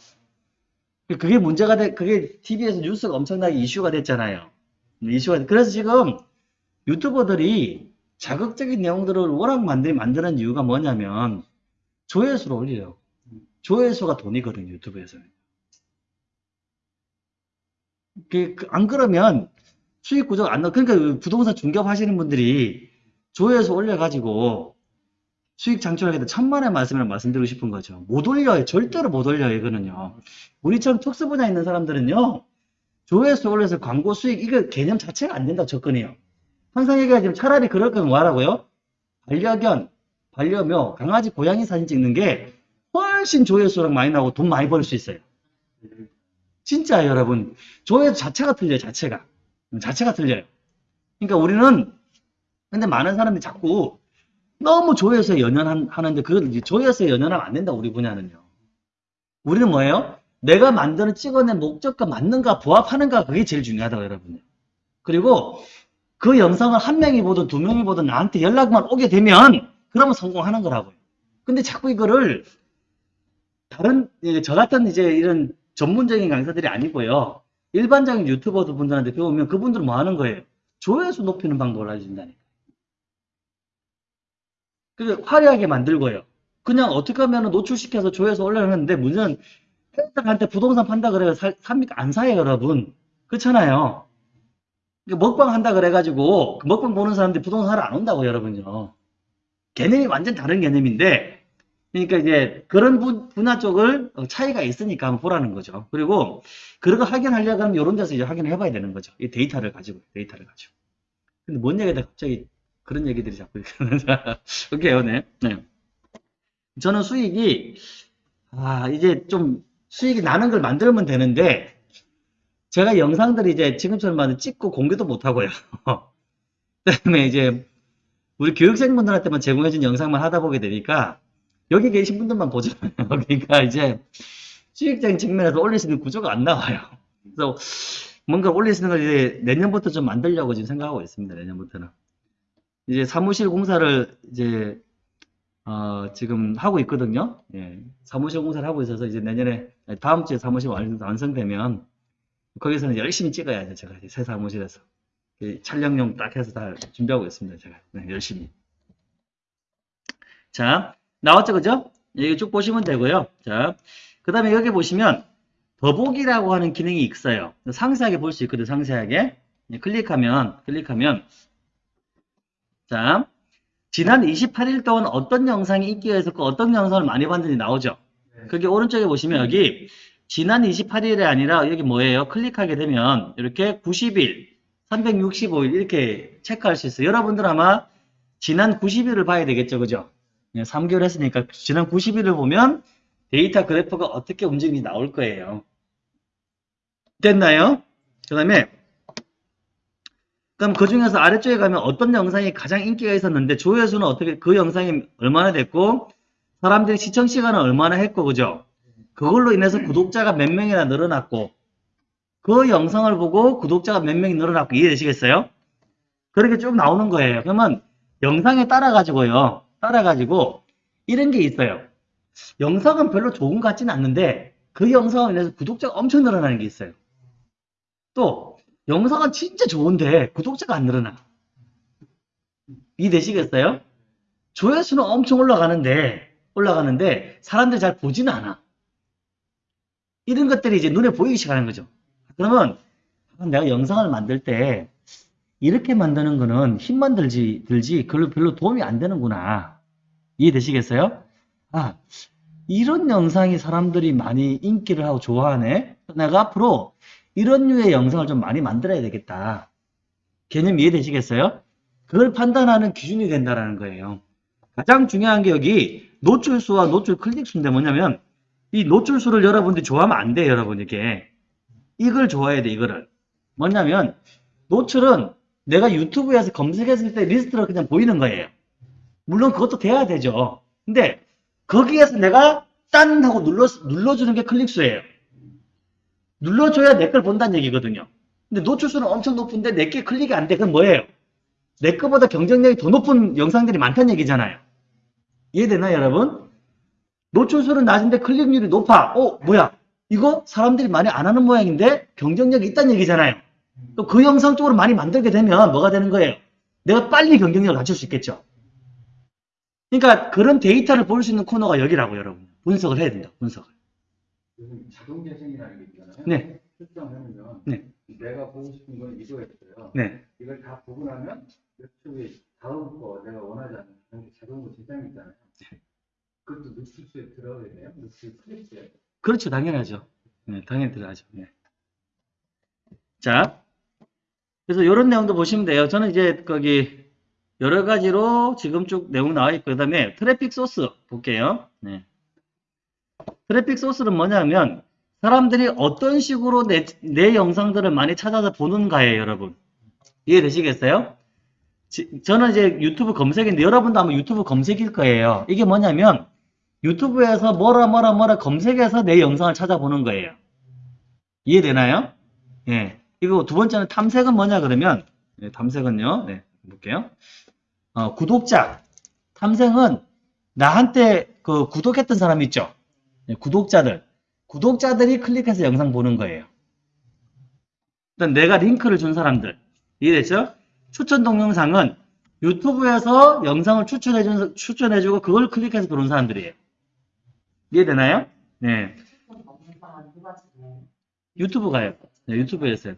그게 문제가 돼, 그게 TV에서 뉴스가 엄청나게 이슈가 됐잖아요. 이슈가, 그래서 지금 유튜버들이 자극적인 내용들을 워낙 만들, 만드는 이유가 뭐냐면 조회수를 올려요. 조회수가 돈이거든요, 유튜브에서는. 그, 그, 안 그러면 수익 구조가 안 나, 그러니까 부동산 중개업 하시는 분들이 조회수 올려가지고 수익 창출하게 돼 천만 원 말씀을 말씀드리고 싶은 거죠. 못 올려요. 절대로 못 올려요, 이거는요. 우리처럼 특수 분야 있는 사람들은요, 조회수 올려서 광고 수익, 이거 개념 자체가 안 된다고 접근해요. 항상 얘기하지만 차라리 그럴 거면 뭐 하라고요? 반려견, 반려묘, 강아지, 고양이 사진 찍는 게 훨씬 조회수랑 많이 나오고 돈 많이 벌 수 있어요. 진짜 여러분. 조회수 자체가 틀려요, 자체가. 자체가 틀려요. 그러니까 우리는, 근데 많은 사람들이 자꾸 너무 조회수에 연연하는데 그걸 이제 조회수에 연연하면 안 된다, 우리 분야는요. 우리는 뭐예요? 내가 만드는 찍어낸 목적과 맞는가, 부합하는가, 그게 제일 중요하다고, 여러분. 그리고 그 영상을 한 명이 보든 두 명이 보든 나한테 연락만 오게 되면, 그러면 성공하는 거라고요. 근데 자꾸 이거를 다른, 예, 저 같은 이제 이런 전문적인 강사들이 아니고요. 일반적인 유튜버 분들한테 배우면 그분들은 뭐 하는 거예요? 조회수 높이는 방법을 알려준다니까. 그래서 화려하게 만들고요. 그냥 어떻게 하면 노출시켜서 조회수 올려놨는데 문제는 회사한테 부동산 판다 그래요. 살, 삽니까? 안 사요, 여러분. 그렇잖아요. 먹방 한다 그래가지고 그 먹방 보는 사람들이 부동산 사러 안 온다고, 여러분요. 개념이 완전 다른 개념인데 그러니까 이제 그런 분, 분야 쪽을 어, 차이가 있으니까 한번 보라는 거죠. 그리고 그런 거 확인하려고 하면 이런 데서 이제 확인을 해봐야 되는 거죠. 이 데이터를 가지고, 데이터를 가지고. 근데 뭔 얘기다 갑자기 그런 얘기들이 자꾸 오케이요, 네. 네. 저는 수익이, 아, 이제 좀 수익이 나는 걸 만들면 되는데, 제가 영상들이 이제 지금처럼 찍고 공개도 못 하고요. 그다음에 이제 우리 교육생분들한테만 제공해준 영상만 하다 보게 되니까 여기 계신 분들만 보잖아요. 그러니까 이제 수익적인 측면에서 올릴 수 있는 구조가 안 나와요. 그래서 뭔가 올릴 수 있는 걸 이제 내년부터 좀 만들려고 지금 생각하고 있습니다. 내년부터는. 이제 사무실 공사를 이제 어, 지금 하고 있거든요. 예. 사무실 공사를 하고 있어서 이제 내년에 다음 주에 사무실 완- 완성되면 거기서는 열심히 찍어야죠. 제가 새 사무실에서 이 촬영용 딱 해서 다 준비하고 있습니다. 제가 네, 열심히. 자, 나왔죠, 그죠? 여기 쭉 보시면 되고요. 자, 그 다음에 여기 보시면 더보기라고 하는 기능이 있어요. 상세하게 볼 수 있거든요. 상세하게. 네, 클릭하면, 클릭하면 자, 지난 28일 동안 어떤 영상이 인기가 있었고 어떤 영상을 많이 봤는지 나오죠. 네. 그게 오른쪽에 보시면 여기 지난 28일이 아니라 여기 뭐예요? 클릭하게 되면 이렇게 90일, 365일 이렇게 체크할 수 있어요. 여러분들 아마 지난 90일을 봐야 되겠죠. 그죠? 3개월 했으니까 지난 90일을 보면 데이터 그래프가 어떻게 움직이는지 나올 거예요. 됐나요? 그 다음에 그럼 그 중에서 아래쪽에 가면 어떤 영상이 가장 인기가 있었는데 조회수는 어떻게 그 영상이 얼마나 됐고 사람들이 시청 시간은 얼마나 했고 그죠? 그걸로 인해서 구독자가 몇 명이나 늘어났고 그 영상을 보고 구독자가 몇 명이 늘어났고 이해되시겠어요? 그렇게 쭉 나오는 거예요. 그러면 영상에 따라 가지고요. 따라 가지고 이런 게 있어요. 영상은 별로 좋은 것 같지는 않는데 그 영상을 인해서 구독자가 엄청 늘어나는 게 있어요. 또 영상은 진짜 좋은데 구독자가 안 늘어나. 이해되시겠어요? 조회수는 엄청 올라가는데 올라가는데 사람들이 잘 보지는 않아. 이런 것들이 이제 눈에 보이기 시작하는 거죠. 그러면 내가 영상을 만들 때 이렇게 만드는 거는 힘만 들지 들지 별로 별로 도움이 안 되는구나. 이해되시겠어요? 아, 이런 영상이 사람들이 많이 인기를 하고 좋아하네. 내가 앞으로 이런 류의 영상을 좀 많이 만들어야 되겠다. 개념 이해되시겠어요? 그걸 판단하는 기준이 된다라는 거예요. 가장 중요한 게 여기 노출수와 노출 클릭수인데 뭐냐면 이 노출수를 여러분들이 좋아하면 안 돼요, 여러분 이게. 이걸 좋아해야 돼, 이거를. 뭐냐면 노출은 내가 유튜브에서 검색했을 때 리스트로 그냥 보이는 거예요. 물론 그것도 돼야 되죠. 근데 거기에서 내가 딴 하고 눌러, 눌러주는 게 클릭수예요. 눌러줘야 내 걸 본다는 얘기거든요. 근데 노출수는 엄청 높은데 내게 클릭이 안 돼. 그건 뭐예요? 내 거보다 경쟁력이 더 높은 영상들이 많다는 얘기잖아요. 이해되나요, 여러분? 노출수는 낮은데 클릭률이 높아. 어, 뭐야? 이거 사람들이 많이 안 하는 모양인데 경쟁력이 있다는 얘기잖아요. 또 그 영상 쪽으로 많이 만들게 되면 뭐가 되는 거예요? 내가 빨리 경쟁력을 갖출 수 있겠죠. 그러니까 그런 데이터를 볼 수 있는 코너가 여기라고 여러분. 분석을 해야 된다. 분석을. 요즘 자동 재생이라는 게 있잖아요. 네. 설정하면 네. 내가 보고 싶은 건 이거였어요. 네. 이걸 다 보고 나면 유튜브에 다음 거 내가 원하지 않는 자동으로 재생이 있잖아요. 그것도 노출수에 들어가야 돼요. 노출 클릭수에. 그렇죠. 당연하죠. 네, 당연히 들어가죠. 네. 자. 그래서 이런 내용도 보시면 돼요. 저는 이제 거기 여러 가지로 지금 쭉 내용 나와 있고, 그 다음에 트래픽 소스 볼게요. 네. 트래픽 소스는 뭐냐면, 사람들이 어떤 식으로 내, 내 영상들을 많이 찾아서 보는가예요, 여러분. 이해되시겠어요? 지- 저는 이제 유튜브 검색인데, 여러분도 아마 유튜브 검색일 거예요. 이게 뭐냐면, 유튜브에서 뭐라 뭐라 뭐라 검색해서 내 영상을 찾아보는 거예요. 이해되나요? 예. 이거 두 번째는 탐색은 뭐냐 그러면, 예, 탐색은요, 네, 볼게요. 어, 구독자. 탐색은 나한테 그 구독했던 사람 있죠? 예, 구독자들. 구독자들이 클릭해서 영상 보는 거예요. 일단 내가 링크를 준 사람들. 이해됐죠? 추천 동영상은 유튜브에서 영상을 추천해준, 추천해주고 그걸 클릭해서 들어온 사람들이에요. 이해되나요? 네. 유튜브 가요. 네, 유튜브에서.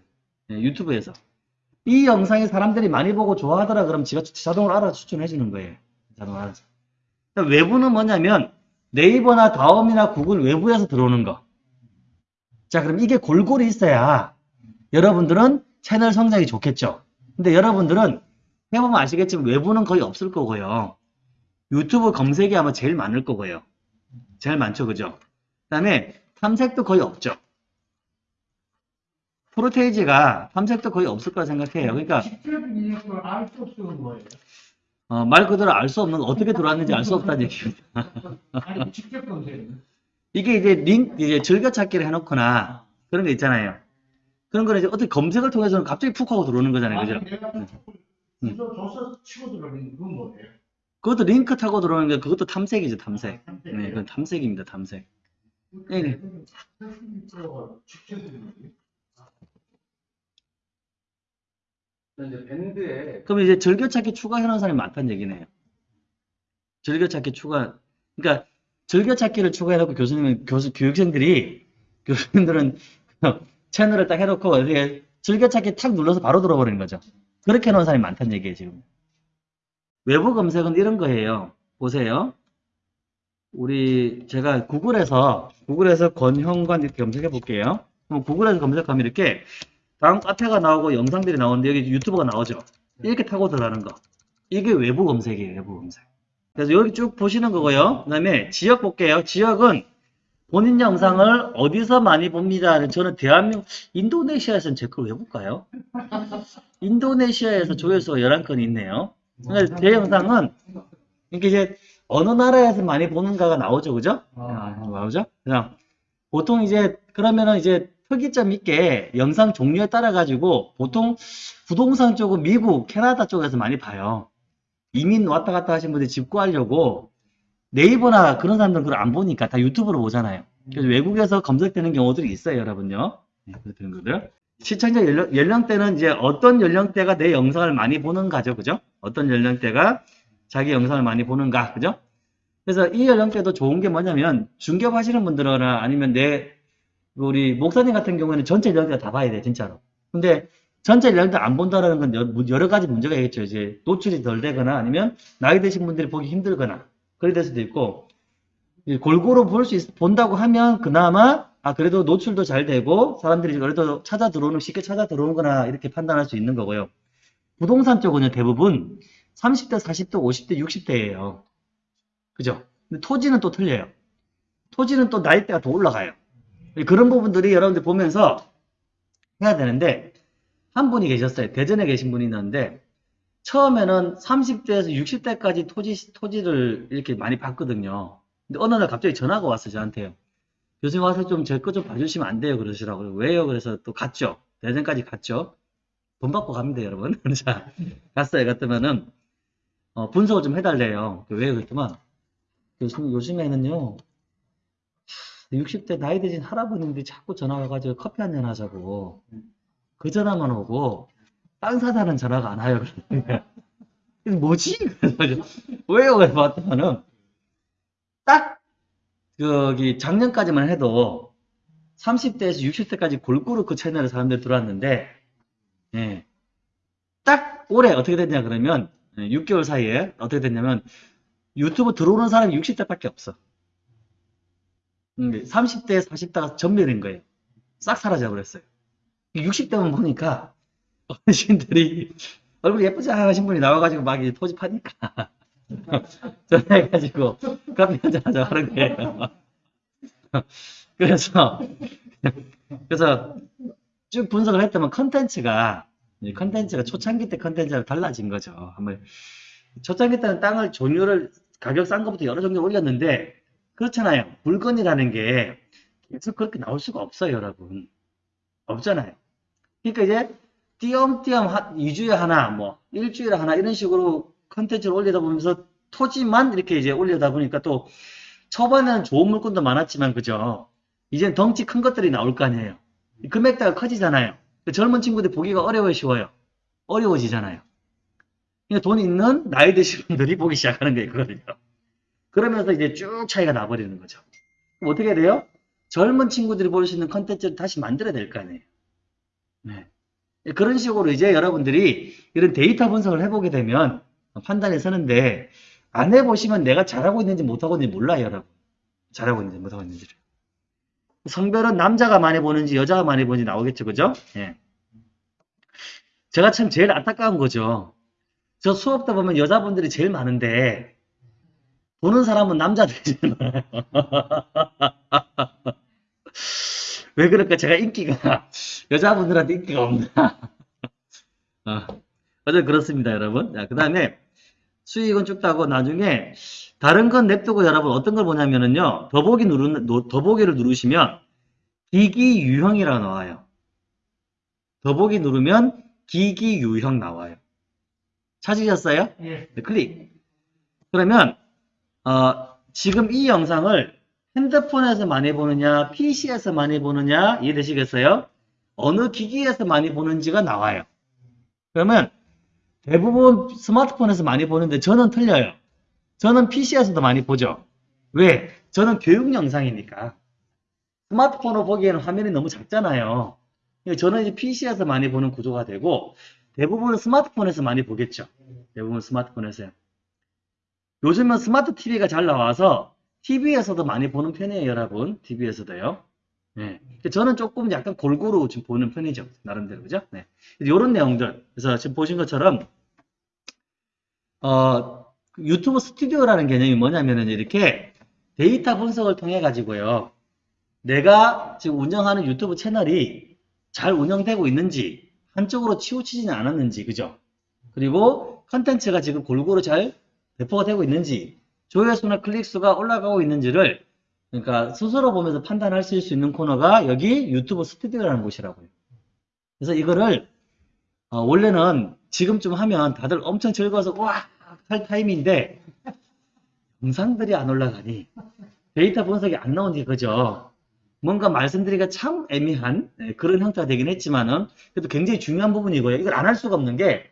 네, 유튜브에서. 이 영상이 사람들이 많이 보고 좋아하더라 그럼 지가 자동으로 알아서 추천해 주는 거예요. 자동으로 알아서. 그러니까 외부는 뭐냐면 네이버나 다음이나 구글 외부에서 들어오는 거. 자, 그럼 이게 골고루 있어야 여러분들은 채널 성장이 좋겠죠. 근데 여러분들은 해보면 아시겠지만 외부는 거의 없을 거고요. 유튜브 검색이 아마 제일 많을 거고요. 제일 많죠, 그죠? 그 다음에 탐색도 거의 없죠. 프로테이지가 탐색도 거의 없을 거라 생각해요. 그러니까 어, 말 그대로 알 수 없는 어떻게 들어왔는지 알 수 없다는 얘기입니다. 검색은 이게 이제 링 이제 즐겨찾기를 해놓거나 그런 게 있잖아요. 그런 거는 이제 어떻게 검색을 통해서는 갑자기 푹 하고 들어오는 거잖아요, 그죠? 내가 음. 치고 뭐예요? 그것도 링크 타고 들어오는 게 그것도 탐색이죠, 탐색. 아, 네, 그건 탐색입니다, 탐색. 네, 네. 직접 입력 이? 이제 밴드에 그럼 이제 즐겨찾기 추가해놓은 사람이 많다는 얘기네요. 즐겨찾기 추가, 그러니까 즐겨찾기를 추가해놓고 교수님은 교수 교육생들이 교수님들은 채널을 딱 해놓고 이렇게 즐겨찾기 탁 눌러서 바로 들어버리는 거죠. 그렇게 해놓은 사람이 많다는 얘기예요 지금. 외부 검색은 이런 거예요. 보세요. 우리 제가 구글에서 구글에서 권형관 이렇게 검색해 볼게요. 구글에서 검색하면 이렇게 다음 카페가 나오고 영상들이 나오는데 여기 유튜브가 나오죠. 이렇게 타고 들어가는 거. 이게 외부 검색이에요, 외부 검색. 그래서 여기 쭉 보시는 거고요. 그 다음에 지역 볼게요. 지역은 본인 영상을 어디서 많이 봅니다. 저는 대한민국, 인도네시아에서는 제 걸 왜 볼까요? 인도네시아에서 조회수가 11건이 있네요. 그러니까 제 영상은, 이게 이제 어느 나라에서 많이 보는가가 나오죠. 그죠? 아, 나오죠? 그냥 보통 이제, 그러면은 이제 특이점 있게 영상 종류에 따라 가지고 보통 부동산 쪽은 미국, 캐나다 쪽에서 많이 봐요. 이민 왔다 갔다 하신 분들이 집 구하려고 네이버나 그런 사람들은 그걸 안 보니까 다 유튜브로 보잖아요. 그래서 외국에서 검색되는 경우들이 있어요, 여러분요. 네, 그런 것들. 시청자 연령, 연령대는 이제 어떤 연령대가 내 영상을 많이 보는가죠, 그죠? 어떤 연령대가 자기 영상을 많이 보는가, 그죠? 그래서 이 연령대도 좋은 게 뭐냐면 중개업 하시는 분들이나 아니면 내 우리 목사님 같은 경우에는 전체 연령대가 다 봐야 돼, 진짜로. 근데 전체 연령대 안 본다는 건 여- 여러 가지 문제가 있겠죠. 이제 노출이 덜 되거나 아니면 나이 드신 분들이 보기 힘들거나 그래 될 수도 있고 이 골고루 볼수 본다고 하면 그나마 아 그래도 노출도 잘 되고 사람들이 그래도 찾아 들어오는 쉽게 찾아 들어오는거나 이렇게 판단할 수 있는 거고요. 부동산 쪽은 대부분 30대, 40대, 50대, 60대예요. 그죠? 근데 토지는 또 틀려요. 토지는 또 나이대가 더 올라가요. 그런 부분들이 여러분들 보면서 해야 되는데 한 분이 계셨어요. 대전에 계신 분이 있는데 처음에는 30대에서 60대까지 토지 토지를 이렇게 많이 봤거든요. 근데 어느 날 갑자기 전화가 왔어요 저한테요. 교수님 와서 좀 제 거 좀 봐주시면 안 돼요 그러시라고요. 왜요? 그래서 또 갔죠. 대전까지 갔죠. 돈 받고 갑니다 여러분. 자 갔어요. 갔더면은 어, 분석을 좀 해달래요. 왜 그랬더만 교수님 요즘에는요 60대 나이 드신 할아버님들이 자꾸 전화 와가지고 커피 한잔 하자고 그 전화만 오고 땅 사자는 전화가 안 와요. 뭐지? 왜요? 그래서 봤더니는 딱 저기 작년까지만 해도 30대에서 60대까지 골고루 그 채널에 사람들이 들어왔는데 예. 딱 올해 어떻게 됐냐 그러면 예, 6개월 사이에 어떻게 됐냐면 유튜브 들어오는 사람이 60대밖에 없어. 음, 30대, 40대가 전멸인 거예요. 싹 사라져 버렸어요. 60대만 보니까 어르신들이 얼굴 예쁘지 않으신 분이 나와가지고 막 이제 토지 파니까 전화해가지고 커피 한잔 하자 하는 거예요. 그래서 그래서 쭉 분석을 했더니 컨텐츠가 이 컨텐츠가 초창기 때 컨텐츠랑 달라진 거죠. 한번 초창기 때는 땅을 종류를 가격 싼 것부터 여러 종류 올렸는데 그렇잖아요. 물건이라는 게 계속 그렇게 나올 수가 없어요, 여러분. 없잖아요. 그러니까 이제 띄엄띄엄 한 2주에 하나, 뭐 일주일에 하나 이런 식으로 컨텐츠를 올리다 보면서 토지만 이렇게 이제 올리다 보니까 또 초반에는 좋은 물건도 많았지만 그죠? 이젠 덩치 큰 것들이 나올 거 아니에요. 금액대가 커지잖아요. 그 젊은 친구들 보기가 어려워 쉬워요. 어려워지잖아요. 그러니까 돈 있는 나이 드신 분들이 보기 시작하는 거예요, 그거를요. 그러면서 이제 쭉 차이가 나버리는 거죠. 그럼 어떻게 돼요? 젊은 친구들이 볼 수 있는 컨텐츠를 다시 만들어야 될 거 아니에요. 네. 그런 식으로 이제 여러분들이 이런 데이터 분석을 해보게 되면 판단이 서는데 안 해보시면 내가 잘하고 있는지 못하고 있는지 몰라요, 여러분. 잘하고 있는지 못하고 있는지를. 성별은 남자가 많이 보는지 여자가 많이 보는지 나오겠죠, 그죠? 예. 제가 참 제일 안타까운 거죠. 저 수업 때 보면 여자분들이 제일 많은데 보는 사람은 남자들이 제일 많아요. 왜 그럴까? 제가 인기가 여자분들한테 인기가 없나? 어, 어쨌든 그렇습니다, 여러분. 자, 그 다음에 수익은 쭉 따고 나중에 다른 건 냅두고 여러분 어떤 걸 보냐면은요. 더보기 누르는 노- 더보기를 누르시면 기기 유형이라고 나와요. 더보기 누르면 기기 유형 나와요. 찾으셨어요? 예. 네, 클릭. 그러면 어, 지금 이 영상을 핸드폰에서 많이 보느냐, PC에서 많이 보느냐 이해되시겠어요? 어느 기기에서 많이 보는지가 나와요. 그러면 대부분 스마트폰에서 많이 보는데 저는 틀려요. 저는 PC에서도 많이 보죠. 왜? 저는 교육 영상이니까. 스마트폰으로 보기에는 화면이 너무 작잖아요. 저는 이제 PC에서 많이 보는 구조가 되고 대부분은 스마트폰에서 많이 보겠죠. 대부분 스마트폰에서요. 요즘은 스마트 TV가 잘 나와서 TV에서도 많이 보는 편이에요, 여러분. TV에서도요. 네. 저는 조금 약간 골고루 지금 보는 편이죠. 나름대로, 그죠? 네. 이런 내용들. 그래서 지금 보신 것처럼, 어, 유튜브 스튜디오라는 개념이 뭐냐면은 이렇게 데이터 분석을 통해 가지고요. 내가 지금 운영하는 유튜브 채널이 잘 운영되고 있는지, 한쪽으로 치우치지는 않았는지, 그죠? 그리고 컨텐츠가 지금 골고루 잘 배포가 되고 있는지, 조회수나 클릭수가 올라가고 있는지를 그러니까 스스로 보면서 판단하실 수 있는 코너가 여기 유튜브 스튜디오라는 곳이라고요. 그래서 이거를 어, 원래는 지금쯤 하면 다들 엄청 즐거워서 와! 할 타임인데 영상들이 안 올라가니 데이터 분석이 안 나오니 그죠? 뭔가 말씀드리기가 참 애매한 네, 그런 형태가 되긴 했지만은 그래도 굉장히 중요한 부분이고요. 이걸 안 할 수가 없는 게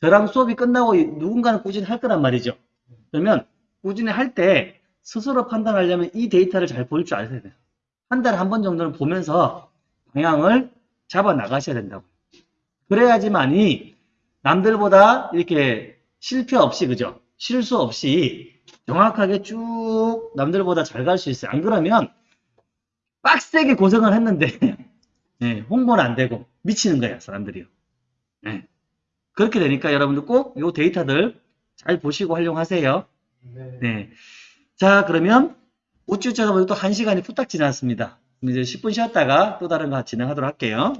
저랑 수업이 끝나고 누군가는 꾸준히 할 거란 말이죠. 그러면 꾸준히 할 때 스스로 판단하려면 이 데이터를 잘 볼줄 알아야 돼요. 한 달에 한 번 정도는 보면서 방향을 잡아 나가셔야 된다고. 그래야지만이 남들보다 이렇게 실패 없이, 그죠? 실수 없이 정확하게 쭉 남들보다 잘 갈 수 있어요. 안 그러면 빡세게 고생을 했는데, 네, 홍보는 안 되고 미치는 거예요, 사람들이요. 네. 그렇게 되니까 여러분들 꼭 이 데이터들 잘 보시고 활용하세요. 네. 네. 자, 그러면 우쭈쭈가 또한 시간이 후딱 지났습니다. 이제 10분 쉬었다가 또 다른 거 진행하도록 할게요.